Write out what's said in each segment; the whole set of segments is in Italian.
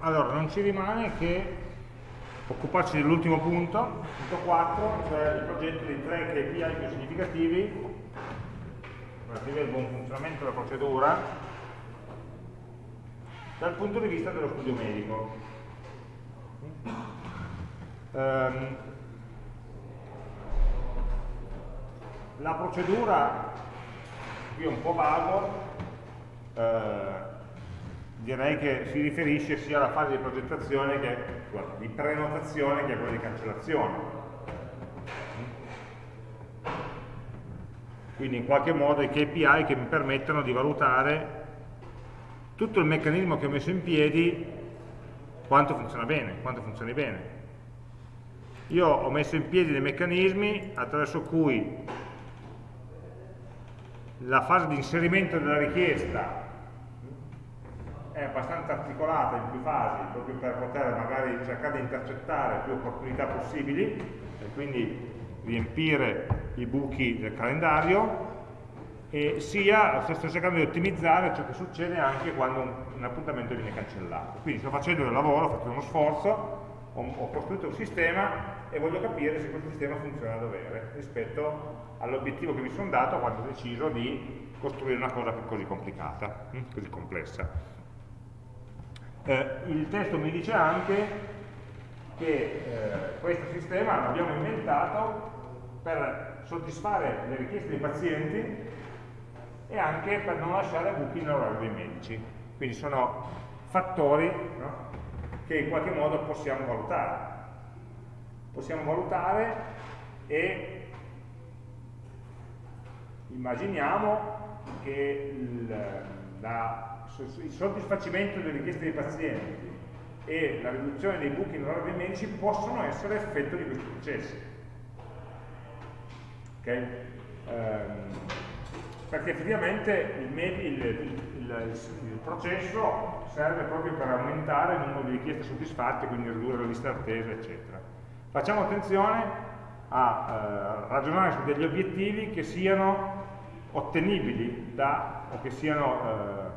allora non ci rimane che occuparci dell'ultimo punto, punto 4, cioè il progetto dei tre KPI più significativi relativi al buon funzionamento della procedura dal punto di vista dello studio medico. Um, la procedura, qui è un po' vago, eh, direi che si riferisce sia alla fase di progettazione che di prenotazione che a quella di cancellazione. Quindi in qualche modo i KPI che mi permettono di valutare tutto il meccanismo che ho messo in piedi quanto funziona bene, quanto funzioni bene. Io ho messo in piedi dei meccanismi attraverso cui la fase di inserimento della richiesta è abbastanza articolata in più fasi, proprio per poter magari cercare di intercettare più opportunità possibili e quindi riempire i buchi del calendario e sia sto cercando di ottimizzare ciò che succede anche quando un, un appuntamento viene cancellato. Quindi sto facendo del lavoro, ho fatto uno sforzo, ho, ho costruito un sistema e voglio capire se questo sistema funziona a dovere rispetto all'obiettivo che mi sono dato quando ho deciso di costruire una cosa così complicata, hm, così complessa. Eh, il testo mi dice anche che eh, questo sistema l'abbiamo inventato per soddisfare le richieste dei pazienti e anche per non lasciare buchi nell'orario dei medici. Quindi sono fattori no, che in qualche modo possiamo valutare. Possiamo valutare e immaginiamo che il, la il soddisfacimento delle richieste dei pazienti e la riduzione dei buchi orario dei medici possono essere effetto di questi processi. Okay? Um, perché effettivamente il, il, il, il, processo serve proprio per aumentare il numero di richieste soddisfatte, quindi ridurre la lista d'attesa, eccetera. Facciamo attenzione a eh, ragionare su degli obiettivi che siano ottenibili da, o che siano eh,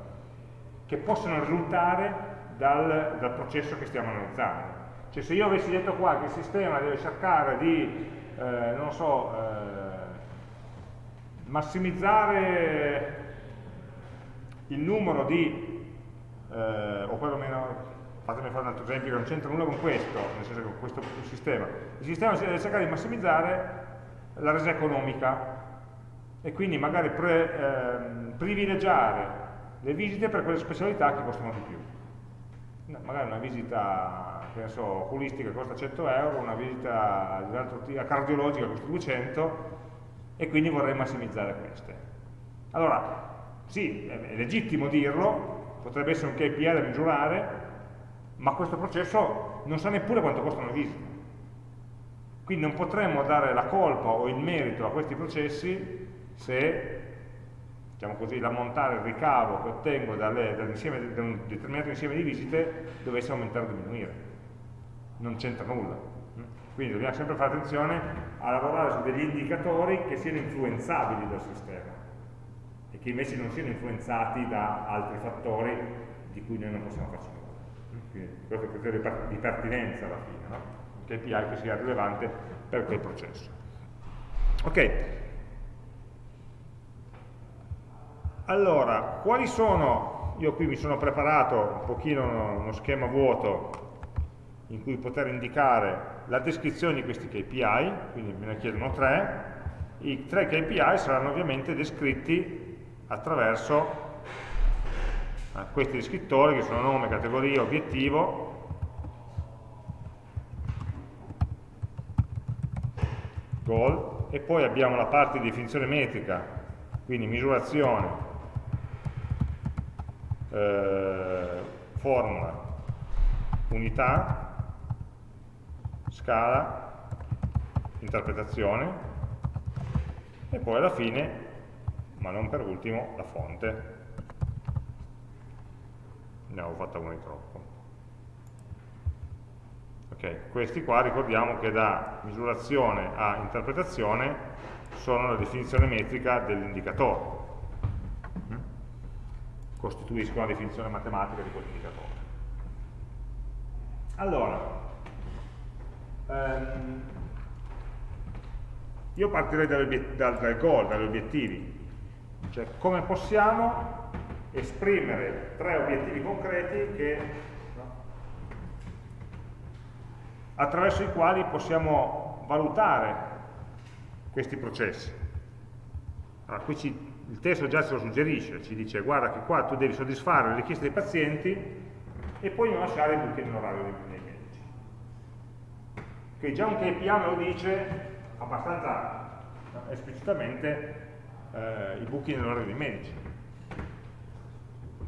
che possono risultare dal, dal processo che stiamo analizzando. Cioè se io avessi detto qua che il sistema deve cercare di, eh, non so, eh, massimizzare il numero di, eh, o perlomeno, fatemi fare un altro esempio che non c'entra nulla con questo, nel senso che con questo sistema, il sistema deve cercare di massimizzare la resa economica e quindi magari pre, ehm, privilegiare le visite per quelle specialità che costano di più. No, magari una visita penso, oculistica costa 100 euro, una visita cardiologica costa 200 e quindi vorrei massimizzare queste. Allora, sì, è legittimo dirlo, potrebbe essere un KPI da misurare, ma questo processo non sa neppure quanto costano le visite. Quindi non potremmo dare la colpa o il merito a questi processi se diciamo così, l'ammontare, il ricavo che ottengo dalle, da un determinato insieme di visite dovesse aumentare o diminuire. Non c'entra nulla. Quindi dobbiamo sempre fare attenzione a lavorare su degli indicatori che siano influenzabili dal sistema e che invece non siano influenzati da altri fattori di cui noi non possiamo farci nulla. Quindi questo è il criterio di pertinenza alla fine, no? un KPI che sia rilevante per quel processo. Ok, Allora, quali sono, io qui mi sono preparato un pochino uno, schema vuoto in cui poter indicare la descrizione di questi KPI, quindi me ne chiedono tre, i tre KPI saranno ovviamente descritti attraverso questi descrittori che sono nome, categoria, obiettivo, goal, e poi abbiamo la parte di definizione metrica, quindi misurazione, eh, formula, unità, scala, interpretazione e poi alla fine, ma non per ultimo, la fonte. Ne avevo fatta una di troppo. Ok, questi qua ricordiamo che da misurazione a interpretazione sono la definizione metrica dell'indicatore costituiscono la definizione matematica di quell'indicatore. Allora, ehm, io partirei dal, dal goal, dagli obiettivi, cioè come possiamo esprimere tre obiettivi concreti che, no, attraverso i quali possiamo valutare questi processi. Allora, qui ci, il testo già ce lo suggerisce, ci dice guarda che qua tu devi soddisfare le richieste dei pazienti e poi non lasciare i buchi nell'orario dei, medici. Quindi già un KPI me lo dice abbastanza esplicitamente eh, i buchi nell'orario dei medici.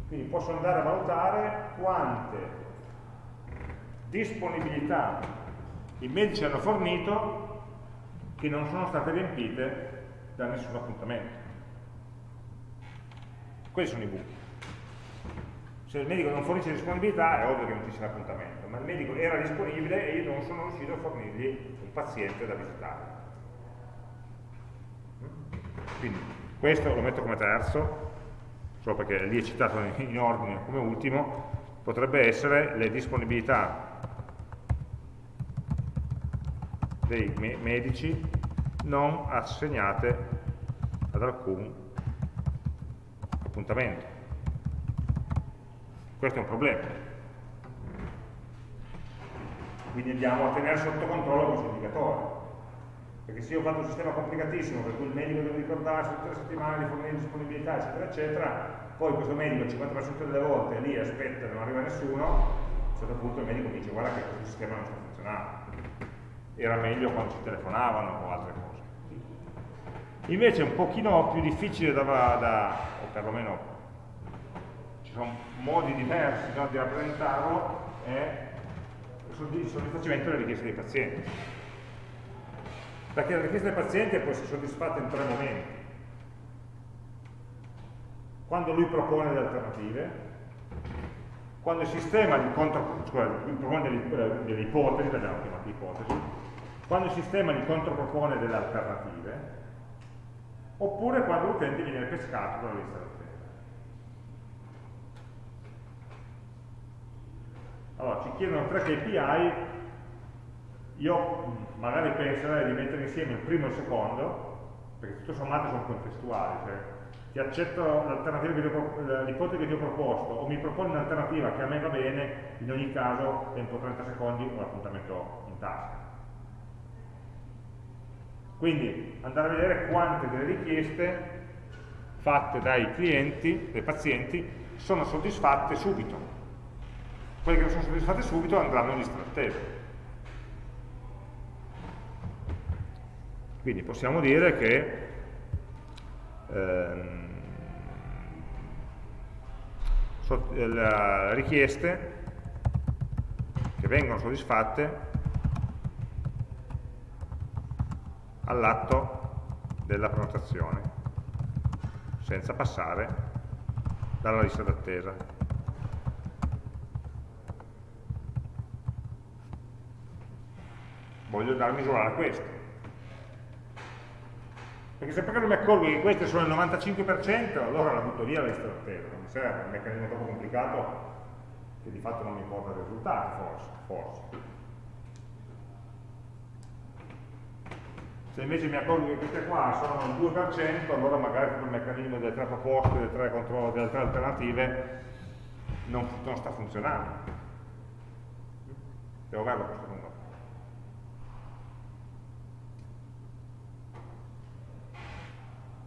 Quindi posso andare a valutare quante disponibilità i medici hanno fornito che non sono state riempite da nessun appuntamento. Questi sono i buchi. Se il medico non fornisce disponibilità è ovvio che non ci sia l'appuntamento, ma il medico era disponibile e io non sono riuscito a fornirgli un paziente da visitare. Quindi questo lo metto come terzo, solo perché lì è citato in ordine come ultimo, potrebbe essere le disponibilità dei medici non assegnate ad alcun appuntamento. Questo è un problema. Quindi andiamo a tenere sotto controllo questo indicatore. Perché se io ho fatto un sistema complicatissimo per cui il medico deve ricordarsi tutte le settimane di fornire disponibilità, eccetera, eccetera, poi questo medico il 50% delle volte lì aspetta e non arriva nessuno, a un certo punto il medico dice guarda che questo sistema non sta funzionando. Era meglio quando ci telefonavano o altre cose. Invece un pochino più difficile da, da o perlomeno ci sono modi diversi no, di rappresentarlo, è il soddisfacimento delle richieste dei pazienti. Perché la richiesta del paziente può essere soddisfatta in tre momenti. Quando lui propone le alternative, quando il sistema gli contro, cioè, propone delle, delle ipotesi, le abbiamo chiamate ipotesi, quando il sistema gli contropropone delle alternative, oppure quando l'utente viene pescato dalla lista d'attesa. Allora, ci chiedono tre KPI, io magari penserei di mettere insieme il primo e il secondo, perché tutto sommato sono contestuali, cioè ti accetto l'ipotesi che ti ho proposto o mi proponi un'alternativa che a me va bene, in ogni caso tempo 30 secondi ho l'appuntamento in tasca. Quindi andare a vedere quante delle richieste fatte dai clienti, dai pazienti, sono soddisfatte subito. Quelle che non sono soddisfatte subito andranno in lista d'attesa. Quindi possiamo dire che ehm, so, le richieste che vengono soddisfatte all'atto della prenotazione, senza passare dalla lista d'attesa. Voglio andare a misurare questo. Perché se poi non mi accorgo che queste sono il 95%, allora la butto via la lista d'attesa, non mi serve, è un meccanismo troppo complicato che di fatto non mi porta risultati, forse. forse. Se invece mi accorgo che queste qua sono il 2%, allora magari il meccanismo delle tre proposte, delle tre, delle tre alternative non, non sta funzionando. Devo averlo questo numero.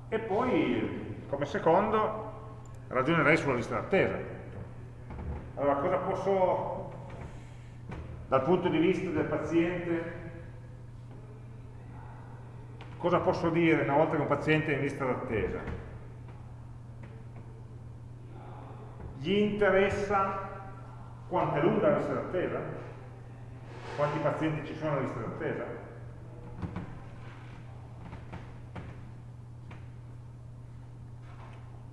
E poi, come secondo, ragionerei sulla lista d'attesa. Allora, cosa posso, dal punto di vista del paziente, Cosa posso dire una volta che un paziente è in lista d'attesa? Gli interessa quanto è lunga la lista d'attesa? Quanti pazienti ci sono nella lista d'attesa?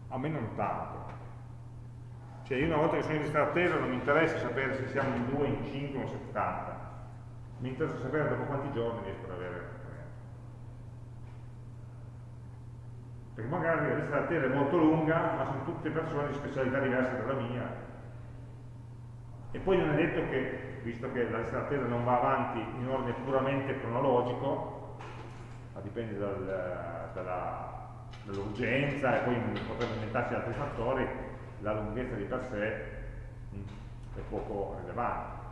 A me non tanto. Cioè io una volta che sono in lista d'attesa non mi interessa sapere se siamo in 2, in 5 o in 70. Mi interessa sapere dopo quanti giorni riesco ad avere perché magari la lista d'attesa è molto lunga, ma sono tutte persone di specialità diverse dalla mia, E poi non è detto che, visto che la lista d'attesa non va avanti in ordine puramente cronologico, ma dipende dal, dall'urgenza e poi potrebbe inventarsi altri fattori, la lunghezza di per sé mh, è poco rilevante.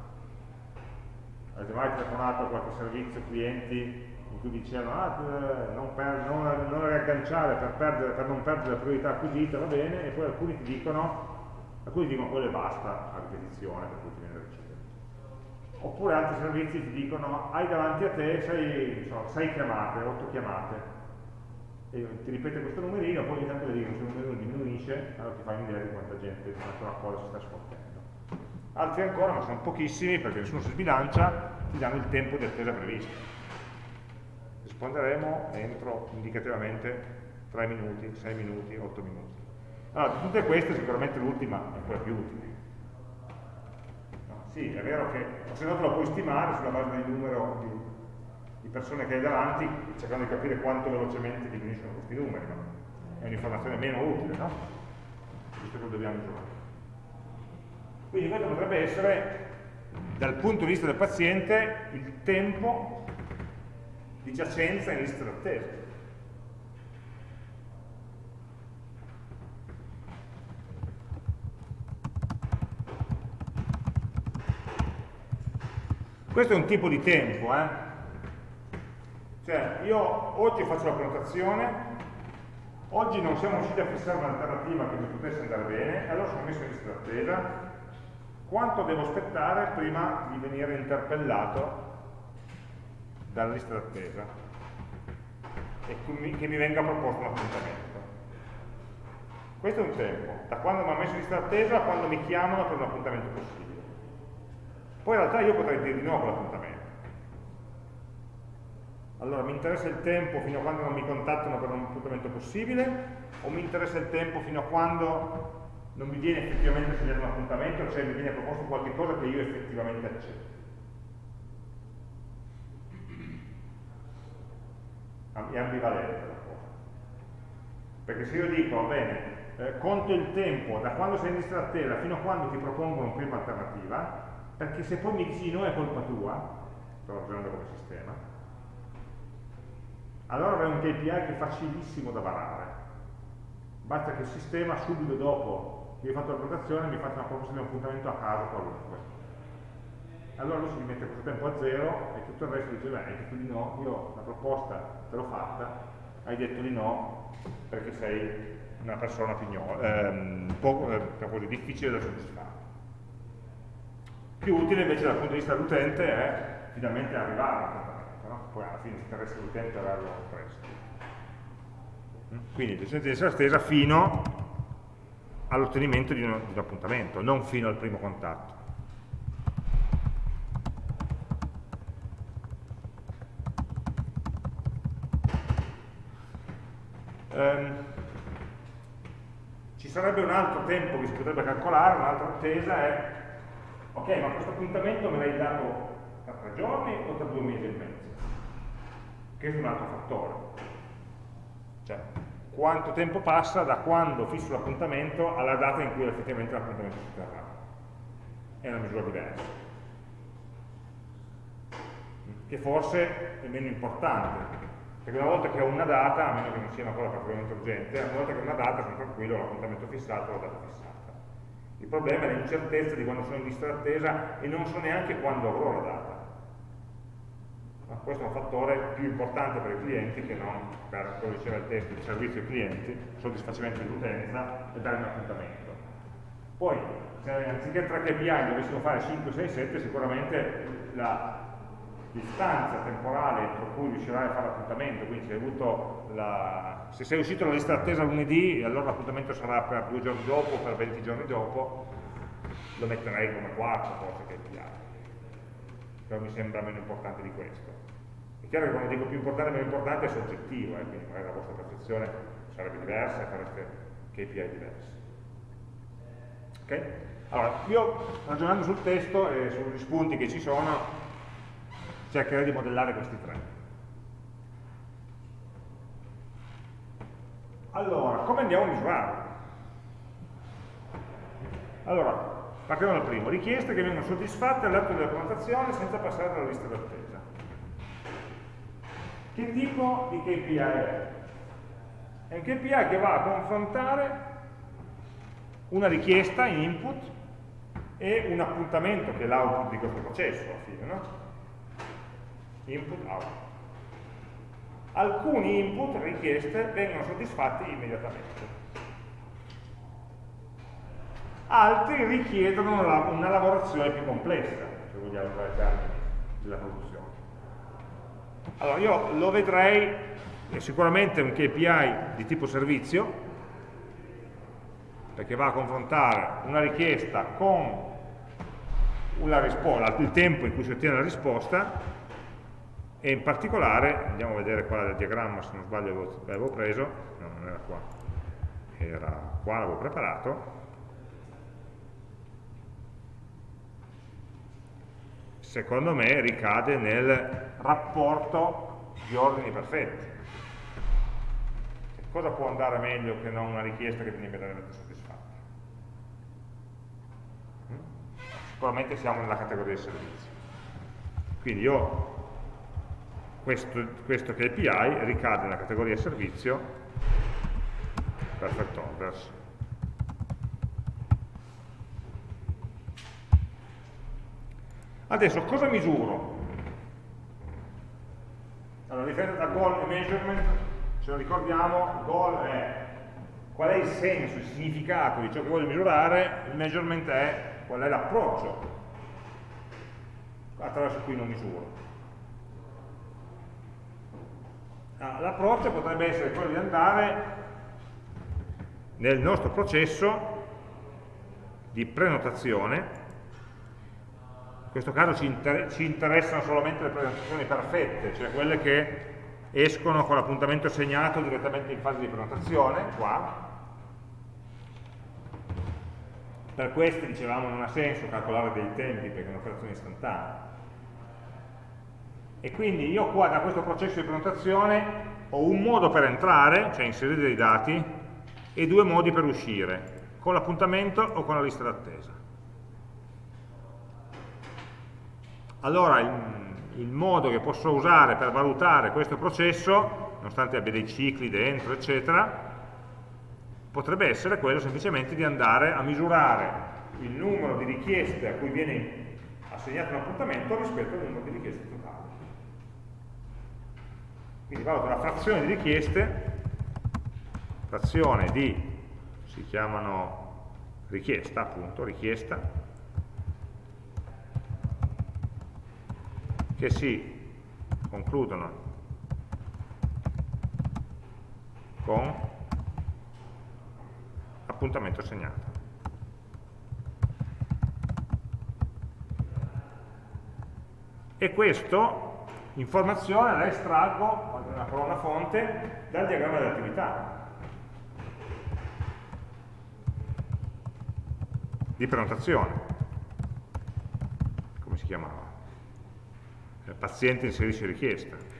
Avete mai telefonato a qualche servizio clienti cui dicevano ah, non, per, non, non riagganciare per, perdere, per, non perdere la priorità acquisita, va bene, e poi alcuni ti dicono, alcuni dicono quello e basta a ripetizione per cui ti viene da ricevere. Oppure altri servizi ti dicono hai davanti a te 6 so, chiamate, 8 chiamate, e ti ripete questo numerino, poi ogni tanto vedi che questo numerino diminuisce, allora ti fai un'idea di quanta gente, di quanta cosa si sta sfottendo. Altri ancora, ma sono pochissimi perché nessuno si sbilancia, ti danno il tempo di attesa previsto risponderemo entro indicativamente 3 minuti, 6 minuti, 8 minuti. Allora, di tutte queste sicuramente l'ultima è quella più utile. No, sì, è vero che se no te lo puoi stimare sulla base del numero di, di, persone che hai davanti, cercando di capire quanto velocemente diminuiscono questi numeri, ma è un'informazione meno utile, no? Visto che lo dobbiamo misurare. Quindi questo potrebbe essere, dal punto di vista del paziente, il tempo di giacenza in lista d'attesa. Questo è un tipo di tempo, eh? Cioè, io oggi faccio la prenotazione, oggi non siamo riusciti a fissare un'alternativa che mi potesse andare bene, allora sono messo in lista d'attesa, quanto devo aspettare prima di venire interpellato dalla lista d'attesa e che mi venga proposto un appuntamento. Questo è un tempo, da quando mi ha messo in lista d'attesa a quando mi chiamano per un appuntamento possibile. Poi in realtà io potrei dire di no con l'appuntamento. Allora, mi interessa il tempo fino a quando non mi contattano per un appuntamento possibile o mi interessa il tempo fino a quando non mi viene effettivamente assegnato un appuntamento, cioè mi viene proposto qualche cosa che io effettivamente accetto. È ambivalente la cosa. Perché se io dico, va bene, eh, conto il tempo da quando sei in lista fino a quando ti propongono una prima alternativa, perché se poi mi dici no è colpa tua, sto ragionando come sistema, allora avrei un KPI che è facilissimo da varare. Basta che il sistema subito dopo che hai fatto la prenotazione mi faccia una proposta di un appuntamento a caso qualunque allora lui si rimette questo tempo a zero e tutto il resto dice, beh, hai detto di no, io la proposta te l'ho fatta, hai detto di no perché sei una persona pignola, ehm, poco, eh, difficile da soddisfare. Più utile invece dal punto di vista dell'utente è finalmente arrivare al no? poi alla fine si interessa l'utente averlo presto. Mm? Quindi l'esistenza di essere stesa fino all'ottenimento di, di un appuntamento, non fino al primo contatto. Ehm, ci sarebbe un altro tempo che si potrebbe calcolare, un'altra attesa è, ok, ma questo appuntamento me l'hai dato tra tre giorni o tra due mesi e mezzo? Che è un altro fattore. Cioè, quanto tempo passa da quando fisso l'appuntamento alla data in cui effettivamente l'appuntamento si terrà. È una misura diversa. Che forse è meno importante, perché una volta che ho una data, a meno che non sia una cosa particolarmente urgente, una volta che ho una data sono tranquillo, l'appuntamento fissato, la data fissata. Il problema è l'incertezza di quando sono in lista d'attesa e non so neanche quando avrò la data. Ma questo è un fattore più importante per i clienti che non per, come diceva il testo, il servizio ai clienti, soddisfacimento dell'utenza e dare un appuntamento. Poi, se anziché 3 KPI dovessimo fare 5, 6, 7, sicuramente la distanza temporale entro cui riuscirai a fare l'appuntamento, quindi se, la, se sei uscito dalla lista d'attesa lunedì, allora l'appuntamento sarà per due giorni dopo, per 20 giorni dopo, lo metterei come quarto forse che è chiaro. Però mi sembra meno importante di questo. È chiaro che quando dico più importante meno importante è soggettivo, eh, quindi magari la vostra percezione sarebbe diversa e fareste KPI diversi. Ok? Allora, io ragionando sul testo e sugli spunti che ci sono, cercherei di modellare questi tre. Allora, come andiamo a misurarli? Allora, partiamo dal primo, richieste che vengono soddisfatte all'atto della prenotazione senza passare dalla lista d'attesa. Che tipo di KPI è? È un KPI che va a confrontare una richiesta in input e un appuntamento che è l'output di questo processo alla fine, no? Input, output. Alcuni input, richieste, vengono soddisfatti immediatamente. Altri richiedono una, una lavorazione più complessa, se vogliamo usare i termini della produzione. Allora io lo vedrei, è sicuramente un KPI di tipo servizio, perché va a confrontare una richiesta con il tempo in cui si ottiene la risposta e in particolare, andiamo a vedere qua il diagramma, se non sbaglio l'avevo preso, no non era qua, era qua, l'avevo preparato, secondo me ricade nel rapporto di ordini perfetti. Cosa può andare meglio che non una richiesta che viene immediatamente soddisfatta? Mm? Sicuramente siamo nella categoria dei servizi. Quindi io questo, questo KPI ricade nella categoria servizio perfect orders. Adesso cosa misuro? Allora, differenza tra goal e measurement, se lo ricordiamo, goal è qual è il senso, il significato di ciò che voglio misurare, il measurement è qual è l'approccio attraverso cui lo misuro. Ah, l'approccio potrebbe essere quello di andare nel nostro processo di prenotazione, in questo caso ci, inter ci interessano solamente le prenotazioni perfette, cioè quelle che escono con l'appuntamento segnato direttamente in fase di prenotazione, qua. Per queste, dicevamo, non ha senso calcolare dei tempi perché è un'operazione istantanea e quindi io qua da questo processo di prenotazione ho un modo per entrare, cioè inserire dei dati, e due modi per uscire, con l'appuntamento o con la lista d'attesa. Allora il, il, modo che posso usare per valutare questo processo, nonostante abbia dei cicli dentro, eccetera, potrebbe essere quello semplicemente di andare a misurare il numero di richieste a cui viene assegnato un appuntamento rispetto al numero di richieste. Quindi valuto la frazione di richieste, frazione di, si chiamano richiesta appunto, richiesta, che si concludono con appuntamento segnato. E questo informazione la estraggo, una colonna fonte, dal diagramma dell'attività. Di prenotazione. Come si chiamava? Il paziente inserisce richiesta.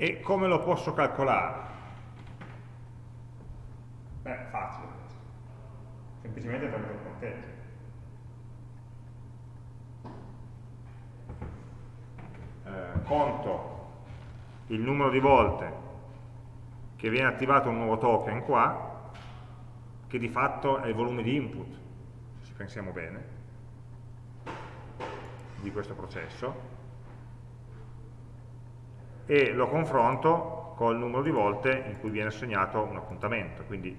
E come lo posso calcolare? Beh, facile. Semplicemente tramite il conteggio. Eh, conto il numero di volte che viene attivato un nuovo token qua, che di fatto è il volume di input, se ci pensiamo bene, di questo processo, e lo confronto col numero di volte in cui viene assegnato un appuntamento. Quindi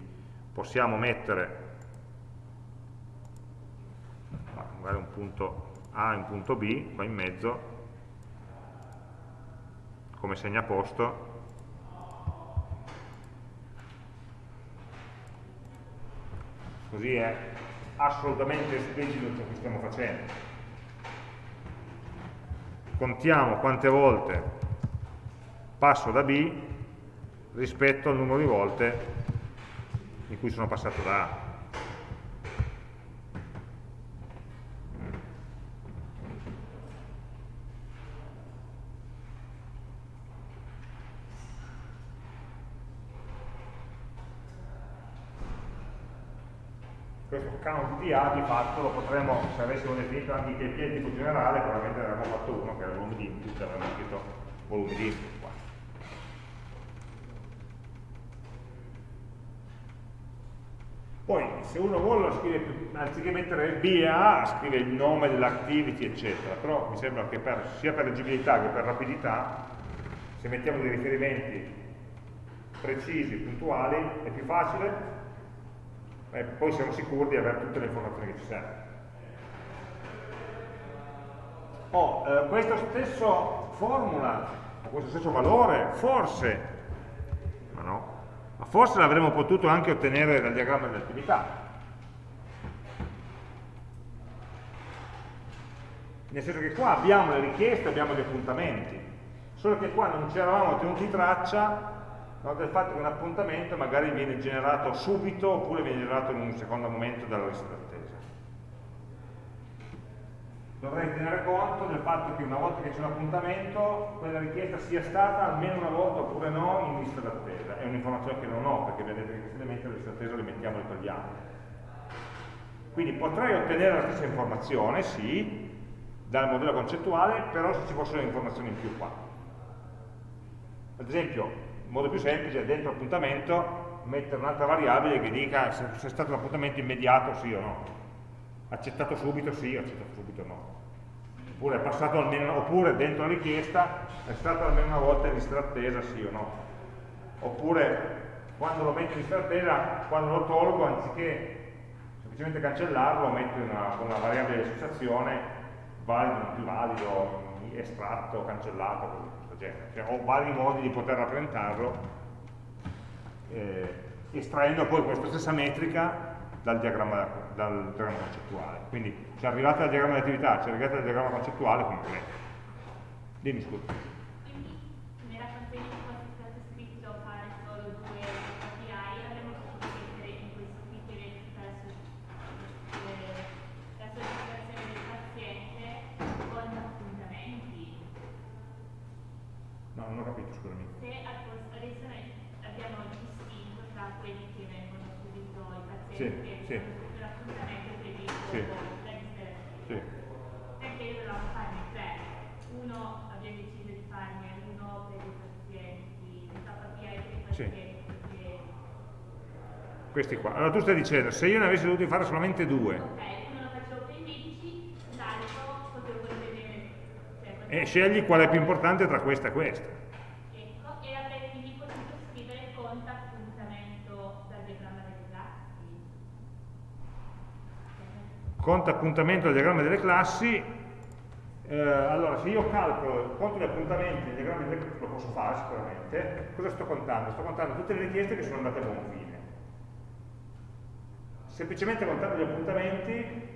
possiamo mettere magari un punto A e un punto B qua in mezzo come segnaposto così è assolutamente esplicito ciò che stiamo facendo contiamo quante volte passo da B rispetto al numero di volte in cui sono passato da A. questo count di A di fatto lo potremmo, se avessimo definito anche il KPI tipo generale, probabilmente ne avremmo fatto uno che era il volume di input, avremmo scritto volume di input qua. Poi se uno vuole scrive, anziché mettere B e A, scrive il nome dell'activity, eccetera, però mi sembra che per, sia per leggibilità che per rapidità, se mettiamo dei riferimenti precisi, puntuali, è più facile, e poi siamo sicuri di avere tutte le informazioni che ci servono. Oh, eh, questa stessa formula, questo stesso valore, forse, ma no, ma forse l'avremmo potuto anche ottenere dal diagramma dell'attività. Nel senso che qua abbiamo le richieste, abbiamo gli appuntamenti, solo che qua non ci eravamo tenuti traccia no, del fatto che un appuntamento magari viene generato subito oppure viene generato in un secondo momento dalla d'attesa. Dovrei tenere conto del fatto che una volta che c'è un appuntamento, quella richiesta sia stata almeno una volta oppure no in lista d'attesa. È un'informazione che non ho, perché vedete che questi elementi alla lista d'attesa li mettiamo e li togliamo. Quindi potrei ottenere la stessa informazione, sì, dal modello concettuale, però se ci fossero informazioni in più qua. Ad esempio, il modo più semplice dentro appuntamento mettere un'altra variabile che dica se, se è stato un appuntamento immediato sì o no. Accettato subito sì, accettato subito no. Oppure, è passato almeno, oppure dentro la richiesta è stato almeno una volta in lista d'attesa sì o no. Oppure quando lo metto in lista d'attesa, quando lo tolgo, anziché semplicemente cancellarlo, metto una, una variabile di associazione valido, non più valido, estratto, cancellato, genere, cioè ho vari modi di poter rappresentarlo eh, estraendo poi questa stessa metrica dal diagramma, dal diagramma concettuale. Quindi se arrivate al diagramma di attività, se arrivate al diagramma concettuale, completo. Dimmi scusa. non ho capito, scusami. Se adesso noi abbiamo distinto tra quelli che vengono subito i pazienti sì, che sì. l'appuntamento previsto sì. la sì. perché io dovevamo farne tre. Uno abbiamo deciso di farne uno per i pazienti, il KPI per i pazienti. Sì. Questi qua. Allora tu stai dicendo, se io ne avessi dovuto fare solamente due. Ok, uno lo facevo per i medici, l'altro potevo vedere. Cioè, e scegli qual è più importante tra questa e questa. conto appuntamento del diagramma delle classi, eh, allora se io calcolo il conto degli appuntamenti del diagramma lo posso fare sicuramente, cosa sto contando? Sto contando tutte le richieste che sono andate a buon fine. Semplicemente contando gli appuntamenti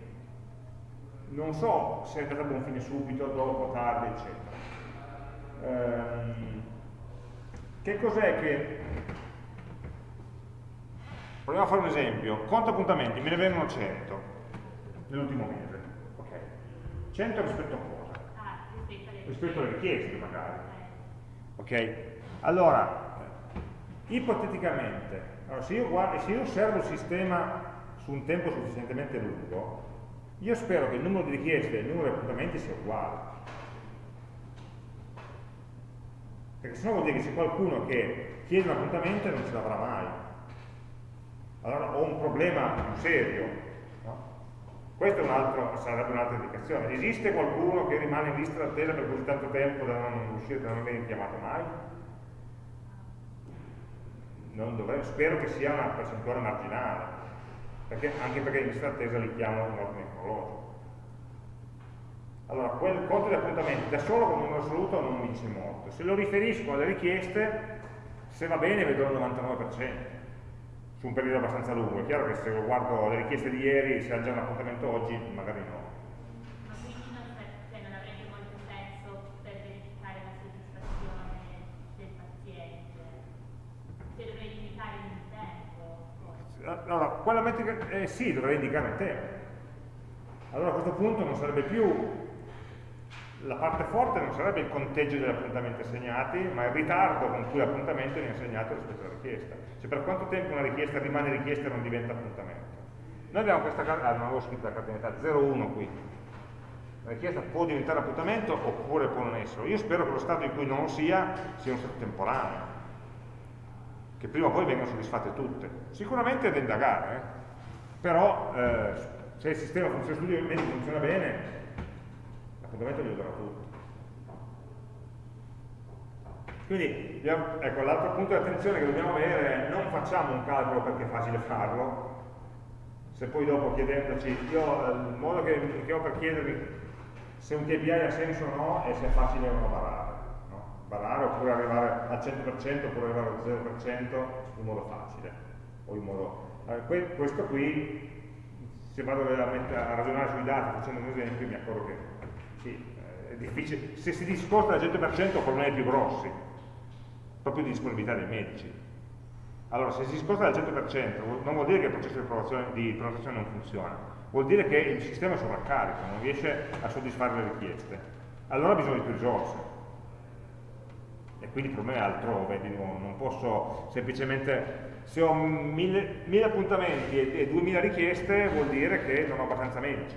non so se è andata a buon fine subito, dopo, tardi, eccetera. Ehm, che cos'è che... Proviamo a fare un esempio. Conto appuntamenti, me ne vengono 100 nell'ultimo mese. Ok. 100 rispetto a rispetto alle richieste magari. Ok? Allora, ipoteticamente, allora, se, io guardo, se io osservo il sistema su un tempo sufficientemente lungo, io spero che il numero di richieste e il numero di appuntamenti sia uguale. Perché sennò vuol dire che c'è qualcuno che chiede un appuntamento e non ce l'avrà mai. Allora ho un problema più serio, questa un sarebbe un'altra indicazione. Esiste qualcuno che rimane in lista d'attesa per così tanto tempo da non riuscire, da non venire chiamato mai? Dovrebbe, spero che sia una percentuale marginale, perché, anche perché in lista d'attesa li chiamo in ordine cronologico. Allora, quel conto di appuntamenti da solo con un numero assoluto non mi dice molto. Se lo riferisco alle richieste, se va bene vedo il 99% su un periodo abbastanza lungo. È chiaro che se guardo le richieste di ieri, se ha già un appuntamento oggi, magari no. Ma quindi non, cioè, non avrebbe molto senso per verificare la soddisfazione del paziente? Se dovrei indicare il tempo? Allora, quella metrica, eh, sì, dovrei indicare il tempo. Allora a questo punto non sarebbe più la parte forte non sarebbe il conteggio degli appuntamenti assegnati, ma il ritardo con cui l'appuntamento viene assegnato rispetto alla richiesta. Cioè per quanto tempo una richiesta rimane richiesta e non diventa appuntamento. Noi abbiamo questa, ah non avevo scritto la cardinalità, 0,1 qui. La richiesta può diventare appuntamento oppure può non esserlo. Io spero che lo stato in cui non lo sia sia un stato temporaneo, che prima o poi vengano soddisfatte tutte. Sicuramente è da indagare, eh? però eh, se il sistema funziona, studio funziona bene, l'appuntamento gli userà tutto. Quindi, ecco, l'altro punto di attenzione che dobbiamo avere è non facciamo un calcolo perché è facile farlo, se poi dopo chiedendoci, io il modo che, che ho per chiedervi se un KPI ha senso o no è se è facile o no barare. No? Barare oppure arrivare al 100% oppure arrivare al 0% in modo facile. O in modo, eh, questo qui, se vado veramente a ragionare sui dati facendo un esempio, mi accorgo che sì, eh, è difficile. Se si discosta del 100% ho problemi più grossi, proprio di disponibilità dei medici. Allora, se si discosta del 100% non vuol dire che il processo di, di prenotazione non funziona, vuol dire che il sistema è sovraccarico, non riesce a soddisfare le richieste. Allora ha bisogno di più risorse. E quindi il problema è altrove, non posso semplicemente, se ho mille, mille appuntamenti e 2000 richieste, vuol dire che non ho abbastanza medici,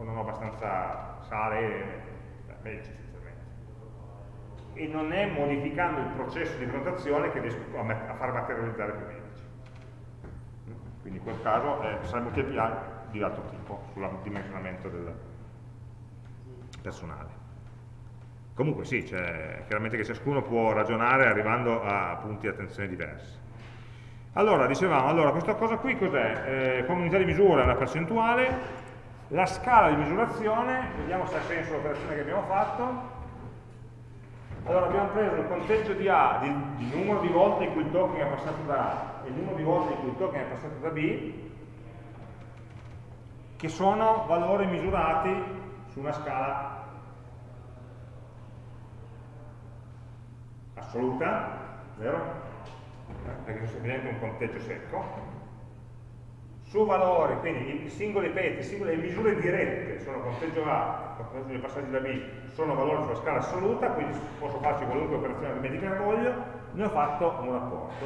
o non ho abbastanza sale, medici essenzialmente. E non è modificando il processo di prenotazione che riesco a, far materializzare più medici. Quindi in quel caso eh, sarebbe un KPI di altro tipo, sul dimensionamento del personale. Comunque sì, cioè, chiaramente che ciascuno può ragionare arrivando a punti di attenzione diversi. Allora, dicevamo, allora, questa cosa qui cos'è? Eh, come unità di misura è una percentuale, la scala di misurazione, vediamo se ha senso l'operazione che abbiamo fatto. Allora abbiamo preso il conteggio di A, il numero di volte in cui il token è passato da A e il numero di volte in cui il token è passato da B, che sono valori misurati su una scala assoluta, vero? Perché è semplicemente un conteggio secco, su valori, quindi i singoli peti, singole misure dirette sono conteggio A, conteggio dei passaggi da B, sono valori sulla scala assoluta, quindi posso farci qualunque operazione aritmetica che voglio, ne ho fatto un rapporto.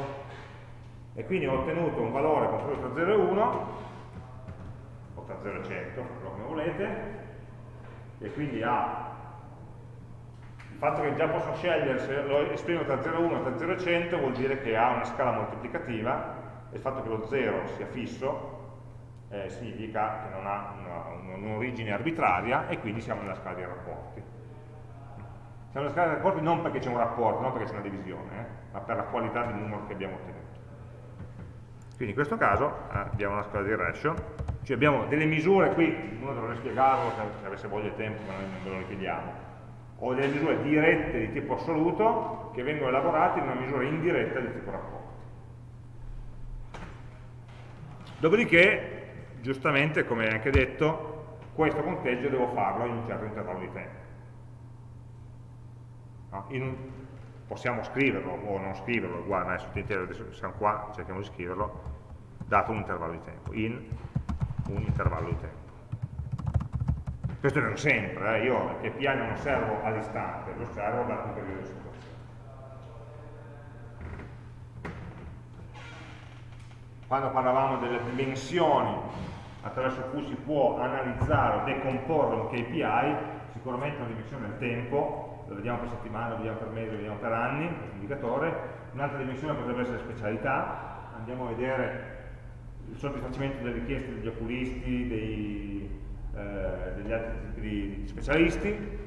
E quindi ho ottenuto un valore compreso tra 0 e 1, o tra 0 e 100, come volete, e quindi ha il fatto che già posso scegliere se lo esprimo tra 0 e 1 e tra 0 e 100 vuol dire che ha una scala moltiplicativa e il fatto che lo 0 sia fisso eh, significa che non ha un'origine un arbitraria e quindi siamo nella scala dei rapporti. Siamo nella scala dei rapporti non perché c'è un rapporto, non perché c'è una divisione, eh, ma per la qualità del numero che abbiamo ottenuto. Quindi in questo caso eh, abbiamo una scala di ratio, cioè abbiamo delle misure qui, uno dovrebbe spiegarlo se avesse voglia di tempo, ma noi non ve lo richiediamo, o delle misure dirette di tipo assoluto che vengono elaborate in una misura indiretta di tipo rapporto. Dopodiché giustamente, come anche detto, questo conteggio devo farlo in un certo intervallo di tempo. No? Un, possiamo scriverlo o non scriverlo, uguale, ma adesso siamo qua, cerchiamo di scriverlo, dato un intervallo di tempo, in un intervallo di tempo. Questo non sempre, eh? io che PI non osservo all'istante, lo osservo dato un periodo di situazione. Quando parlavamo delle dimensioni attraverso cui si può analizzare o decomporre un KPI, sicuramente una dimensione del tempo, lo vediamo per settimana, lo vediamo per mese, lo vediamo per anni, questo indicatore, un'altra dimensione potrebbe essere specialità, andiamo a vedere il soddisfacimento delle richieste degli oculisti, dei, eh, degli altri tipi di, specialisti,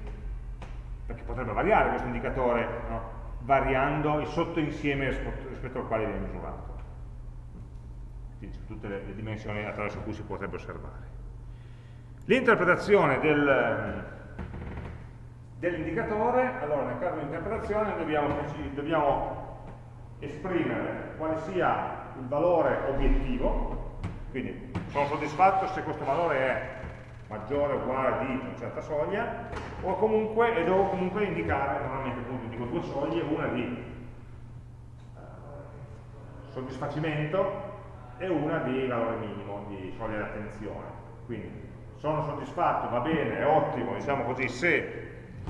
perché potrebbe variare questo indicatore, no? variando il sottoinsieme rispetto al quale viene misurato tutte le, dimensioni attraverso cui si potrebbe osservare. L'interpretazione del, dell'indicatore, allora nel caso di interpretazione dobbiamo, dobbiamo, esprimere quale sia il valore obiettivo, quindi sono soddisfatto se questo valore è maggiore o uguale di una certa soglia, o comunque, e devo comunque indicare, normalmente appunto dico due soglie, una di eh, soddisfacimento e una di valore minimo, di soglia di attenzione. Quindi sono soddisfatto, va bene, è ottimo, diciamo così, se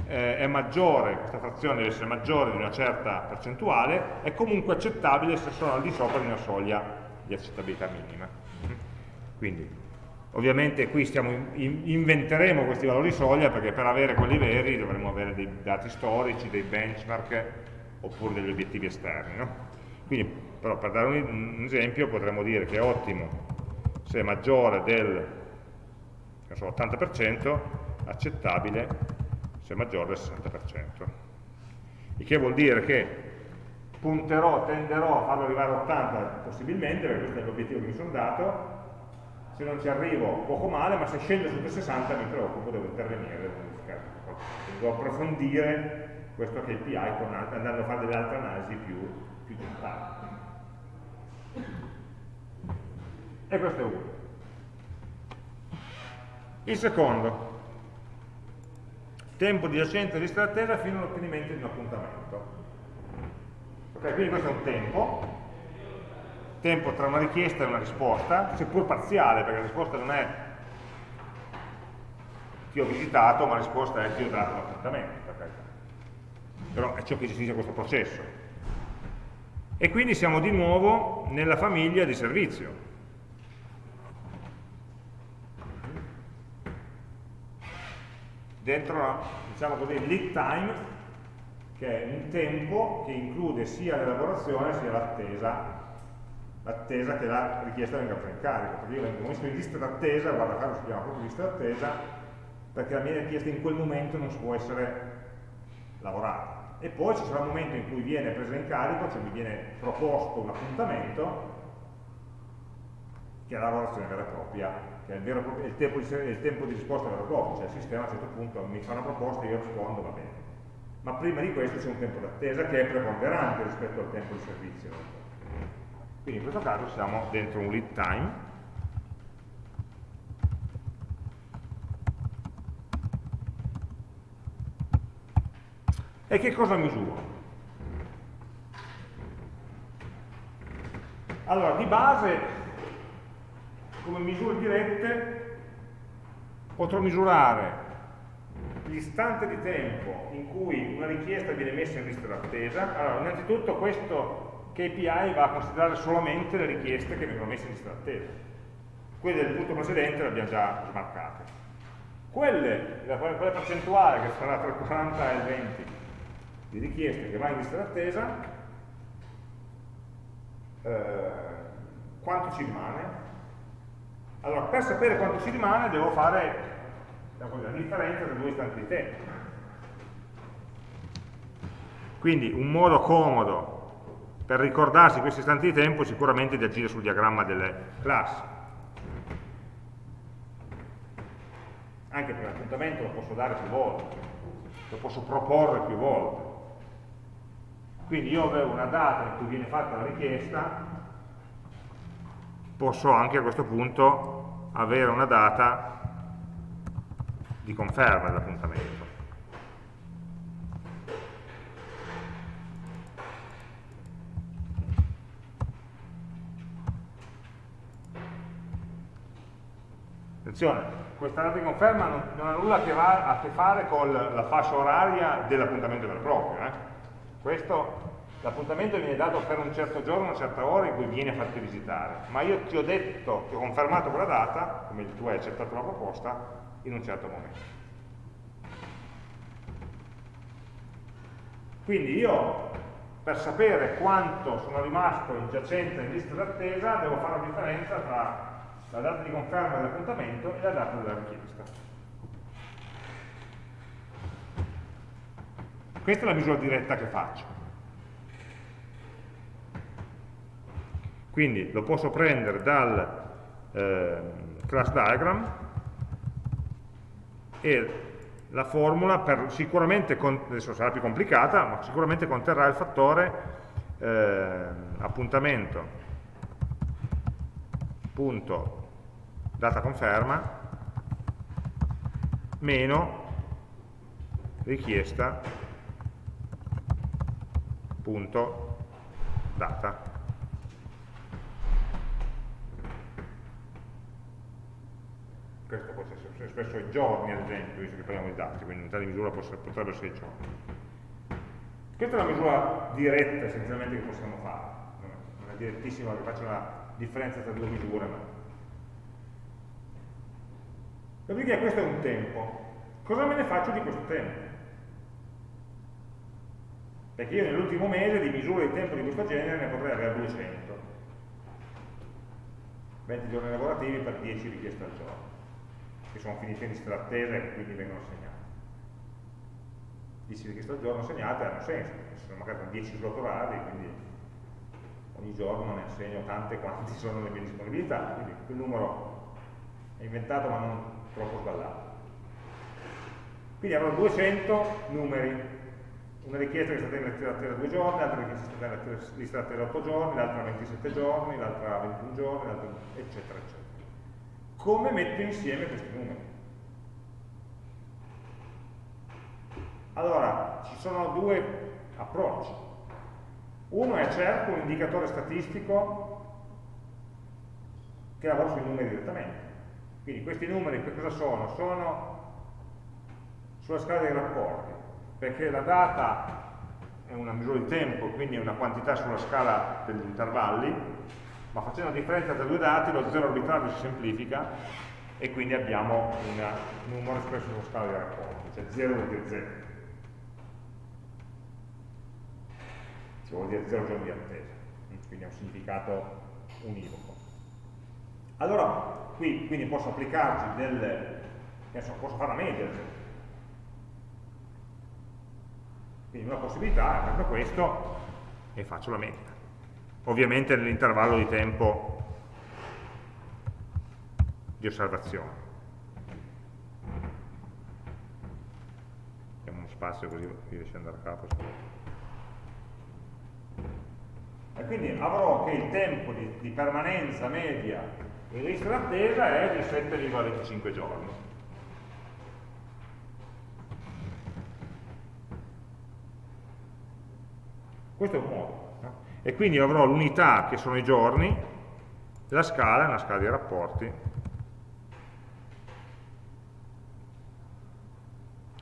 eh, è maggiore, questa frazione deve essere maggiore di una certa percentuale, è comunque accettabile se sono al di sopra di una soglia di accettabilità minima. Quindi, ovviamente qui stiamo, in, inventeremo questi valori soglia perché per avere quelli veri dovremo avere dei dati storici, dei benchmark oppure degli obiettivi esterni. No? Quindi, però per dare un, un esempio potremmo dire che è ottimo se è maggiore del 80%, accettabile se maggiore del 60%. Il che vuol dire che punterò, tenderò a farlo arrivare a 80 possibilmente, perché questo è l'obiettivo che mi sono dato, se non ci arrivo poco male, ma se scende sotto 60 mi preoccupo, devo intervenire, devo modificare devo approfondire questo KPI con, andando a fare delle altre analisi più, più generali. E questo è uno. Il secondo, tempo di giacenza di lista d'attesa fino all'ottenimento di un appuntamento. Ok, quindi questo è un tempo, tempo tra una richiesta e una risposta, seppur parziale, perché la risposta non è ti ho visitato, ma la risposta è ti ho dato l'appuntamento, però è ciò che gestisce questo processo. E quindi siamo di nuovo nella famiglia di servizio. dentro, diciamo così, lead time, che è un tempo che include sia l'elaborazione sia l'attesa, l'attesa che la richiesta venga presa in carico, perché io vengo messo in lista d'attesa, guarda caso si chiama proprio lista d'attesa, perché la mia richiesta in quel momento non può essere lavorata. E poi ci sarà un momento in cui viene presa in carico, cioè mi viene proposto un appuntamento, che è la lavorazione vera e propria che è il, vero, il, tempo, il tempo di risposta vero e proprio, cioè il sistema a un certo punto mi fa una proposta e io rispondo, va bene. Ma prima di questo c'è un tempo d'attesa che è preponderante rispetto al tempo di servizio. Quindi in questo caso siamo dentro un lead time, E che cosa misuro? Allora, di base come misure dirette potrò misurare l'istante di tempo in cui una richiesta viene messa in lista d'attesa. Allora, innanzitutto questo KPI va a considerare solamente le richieste che vengono messe in lista d'attesa. Quelle del punto precedente le abbiamo già smarcate. Quelle, quella percentuale che sarà tra il 40 e il 20 di richieste che va in lista d'attesa, eh, quanto ci rimane? Allora, per sapere quanto ci rimane devo fare la differenza tra due istanti di tempo. Quindi un modo comodo per ricordarsi questi istanti di tempo è sicuramente di agire sul diagramma delle classi. Anche perché l'appuntamento lo posso dare più volte, lo posso proporre più volte. Quindi io avevo una data in cui viene fatta la richiesta, posso anche a questo punto avere una data di conferma dell'appuntamento. Attenzione, questa data di conferma non, non ha nulla a che, a che fare con la fascia oraria dell'appuntamento vero e proprio. Eh? Questo L'appuntamento viene dato per un certo giorno, una certa ora in cui viene a farti visitare, ma io ti ho detto, ti ho confermato quella data, come tu hai accettato la proposta, in un certo momento. Quindi io, per sapere quanto sono rimasto in giacenza in lista d'attesa, devo fare la differenza tra la data di conferma dell'appuntamento e la data della richiesta. Questa è la misura diretta che faccio. Quindi lo posso prendere dal eh, class diagram e la formula per, sicuramente, adesso sarà più complicata, ma sicuramente conterrà il fattore eh, appuntamento punto data conferma meno richiesta punto data. Questo può essere spesso giorni, ad esempio, visto che parliamo di dati, quindi unità di misura potrebbe essere i giorni. Questa è una misura diretta essenzialmente che possiamo fare, non è direttissima che faccia una differenza tra due misure, ma... Dopodiché questo è un tempo. Cosa me ne faccio di questo tempo? Perché io nell'ultimo mese di misure di tempo di questo genere ne potrei avere 200. 20 giorni lavorativi per 10 richieste al giorno, che sono finite in lista d'attesa e quindi vengono segnate. 10 richieste al giorno segnate hanno senso, sono magari 10 slot orari, quindi ogni giorno ne assegno tante quanti sono le mie disponibilità, quindi quel numero è inventato ma non troppo sballato. Quindi avrò 200 numeri una richiesta che è stata in lista d'attesa 2 giorni, l'altra che è stata in lista d'attesa 8 giorni, l'altra 27 giorni, l'altra 21 giorni, eccetera, eccetera. Come metto insieme questi numeri? Allora, ci sono due approcci. Uno è cerco un indicatore statistico che lavora sui numeri direttamente. Quindi questi numeri che cosa sono? Sono sulla scala dei rapporti perché la data è una misura di tempo, quindi è una quantità sulla scala degli intervalli, ma facendo la differenza tra due dati lo zero arbitrario si semplifica e quindi abbiamo un numero espresso sulla scala dei rapporti, cioè 0 vuol dire 0. Ci vuol dire 0 giorni di attesa, quindi ha un significato univoco. Allora, qui quindi posso applicarci del, posso fare la media Quindi una possibilità proprio questo e faccio la media. Ovviamente nell'intervallo di tempo di osservazione. Diamo uno spazio così riesce ad andare a capo. E quindi avrò che il tempo di, di permanenza media in lista d'attesa è di 7,25 giorni. Questo è un modo. No? E quindi avrò l'unità che sono i giorni, la scala è una scala di rapporti,